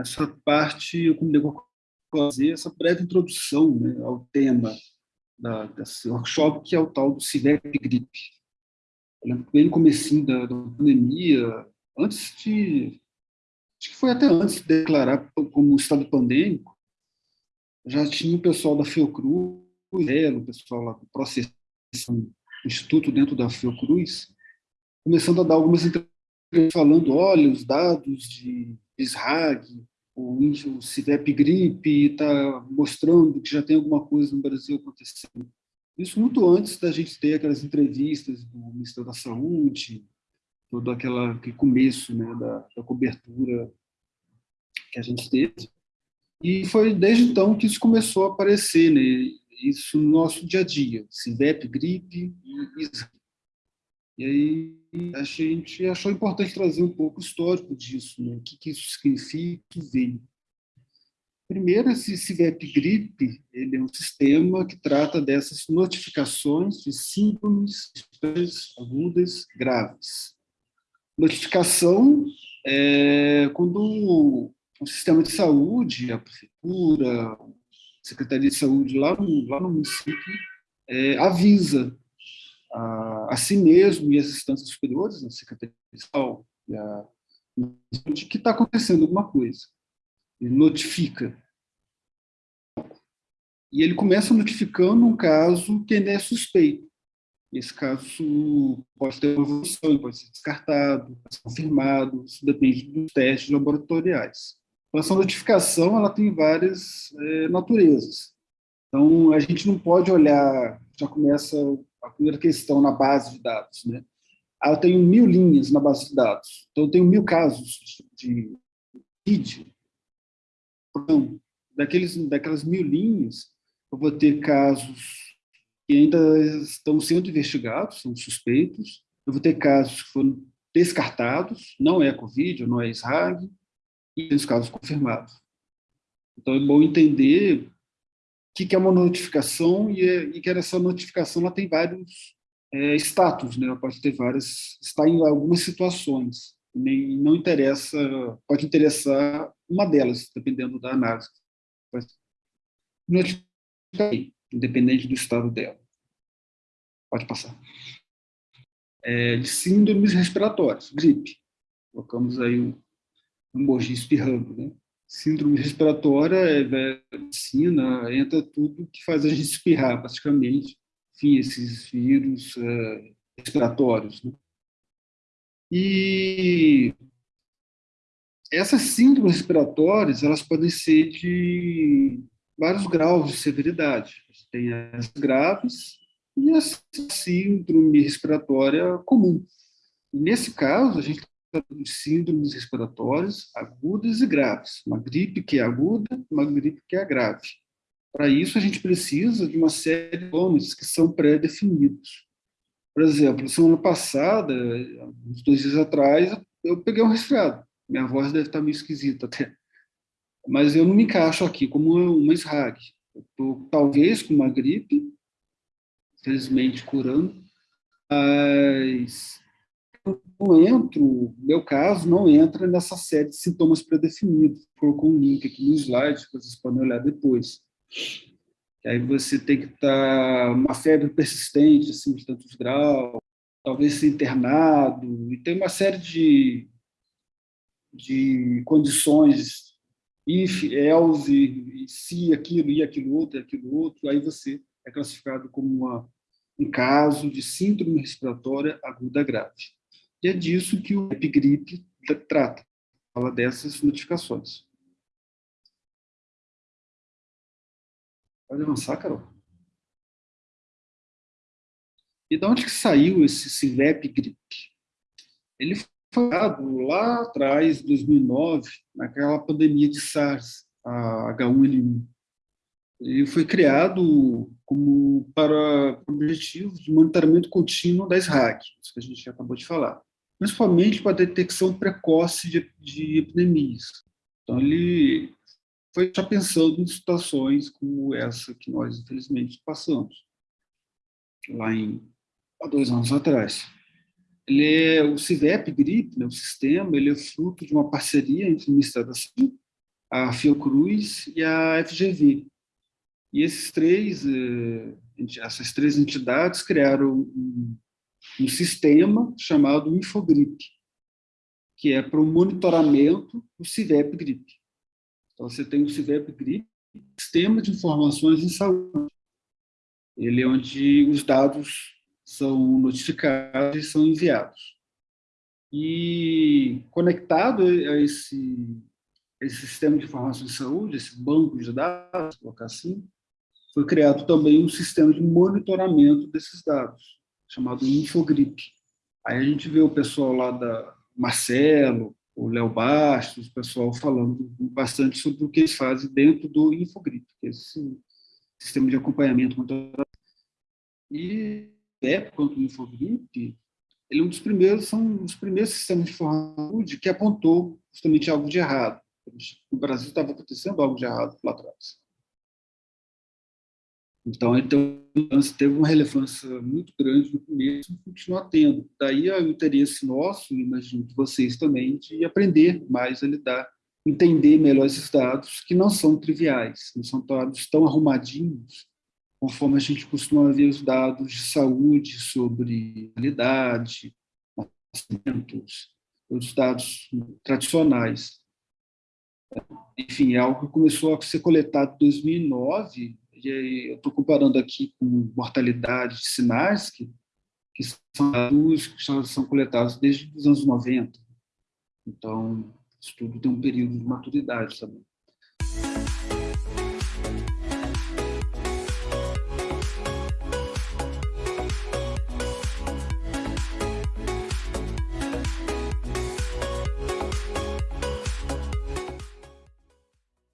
essa parte, eu combinei com fazer essa breve introdução né, ao tema da, desse workshop, que é o tal do CIVEP gripe. Bem no comecinho da, da pandemia, antes de... Acho que foi até antes de declarar como estado pandêmico, já tinha o pessoal da Fiocruz, o pessoal lá do processo, instituto dentro da Fiocruz, começando a dar algumas entrevistas falando, olha, os dados de SRAG, o, o CIVEP gripe está mostrando que já tem alguma coisa no Brasil acontecendo. Isso muito antes da gente ter aquelas entrevistas do Ministério da Saúde, todo aquela, aquele começo né, da, da cobertura que a gente teve. E foi desde então que isso começou a aparecer, né, isso no nosso dia a dia, CIVEP, gripe e ISRA. E aí a gente achou importante trazer um pouco o histórico disso, né? o que, que isso significa, que veio. Primeiro, esse CIVEP-GRIP ele é um sistema que trata dessas notificações de síndromes agudas graves. Notificação é quando o sistema de saúde, a prefeitura, a Secretaria de Saúde lá no, lá no município, é, avisa a, a si mesmo e as instâncias superiores, a Secretaria de a, de que está acontecendo alguma coisa. Ele notifica. E ele começa notificando um caso que ainda é suspeito. Esse caso pode ter uma evolução, pode ser descartado, pode ser confirmado, isso depende dos testes laboratoriais. Então, essa notificação ela tem várias é, naturezas. Então, a gente não pode olhar, já começa a primeira questão na base de dados. Né? Ah, eu tenho mil linhas na base de dados, então eu tenho mil casos de vídeo. Então, daqueles, daquelas mil linhas, eu vou ter casos que ainda estão sendo investigados, são suspeitos, eu vou ter casos que foram descartados, não é Covid, não é SRAG, e tem os casos confirmados. Então, é bom entender que, que é uma notificação e, é, e que essa notificação ela tem vários é, status, né? ela pode ter várias, está em algumas situações, nem não interessa, pode interessar uma delas, dependendo da análise. Notificação, independente do estado dela. Pode passar. É, de síndromes respiratórias, gripe. Colocamos aí um, um emoji espirrando, né? Síndrome respiratória, é, medicina, entra tudo que faz a gente espirrar, praticamente, enfim, esses vírus é, respiratórios. Né? E essas síndromes respiratórias, elas podem ser de vários graus de severidade. Tem as graves e a síndrome respiratória comum. nesse caso, a gente de síndromes respiratórias agudas e graves. Uma gripe que é aguda, uma gripe que é grave. Para isso, a gente precisa de uma série de nomes que são pré-definidos. Por exemplo, semana passada, uns dois dias atrás, eu peguei um resfriado. Minha voz deve estar meio esquisita até. Mas eu não me encaixo aqui como uma SRAG. Estou, talvez, com uma gripe, felizmente curando, mas não entro, meu caso, não entra nessa série de sintomas predefinidos. Colocou um link aqui no slide, vocês podem olhar depois. Aí você tem que estar uma febre persistente, assim, de tantos graus, talvez ser internado, e tem uma série de, de condições, if, else, se aquilo, e aquilo outro, e aquilo outro, aí você é classificado como uma, um caso de síndrome respiratória aguda grave. E é disso que o Epigrip trata, fala dessas notificações. Pode avançar, Carol. E de onde que saiu esse CIVEP GRIP? Ele foi dado lá atrás, 2009, naquela pandemia de SARS, a H1N1. Ele foi criado como para objetivos de monitoramento contínuo das RAC, isso que a gente acabou de falar principalmente para a detecção precoce de, de epidemias. Então, ele foi já pensando em situações como essa que nós, infelizmente, passamos, lá em, há dois anos atrás. Ele é, o CIVEP GRIP, né, o sistema, ele é fruto de uma parceria entre o Ministério da Saúde a Fiocruz e a FGV. E esses três, eh, essas três entidades criaram um, um sistema chamado Infogrip, que é para o monitoramento do CIVEP GRIP. Então, você tem o CIVEP GRIP, Sistema de Informações em Saúde. Ele é onde os dados são notificados e são enviados. E conectado a esse, esse sistema de informações de saúde, esse banco de dados, colocar assim, foi criado também um sistema de monitoramento desses dados, chamado Infogrip. Aí a gente vê o pessoal lá da Marcelo, o Léo Bastos, o pessoal falando bastante sobre o que eles fazem dentro do Infogrip, que é esse sistema de acompanhamento. E época quanto o Infogrip, ele é um dos primeiros, são os primeiros sistemas de informação que apontou justamente algo de errado. No Brasil estava acontecendo algo de errado lá atrás. Então, teve uma relevância muito grande no começo e continua tendo. Daí o interesse nosso, imagino que vocês também, de aprender mais a lidar, entender melhor esses dados, que não são triviais, não são dados tão arrumadinhos, conforme a gente costuma ver os dados de saúde sobre qualidade, nascimentos, os dados tradicionais. Enfim, é algo que começou a ser coletado em 2009, e eu estou comparando aqui com mortalidade de sinais, que, que são dados que são coletados desde os anos 90. Então, isso tudo tem um período de maturidade também.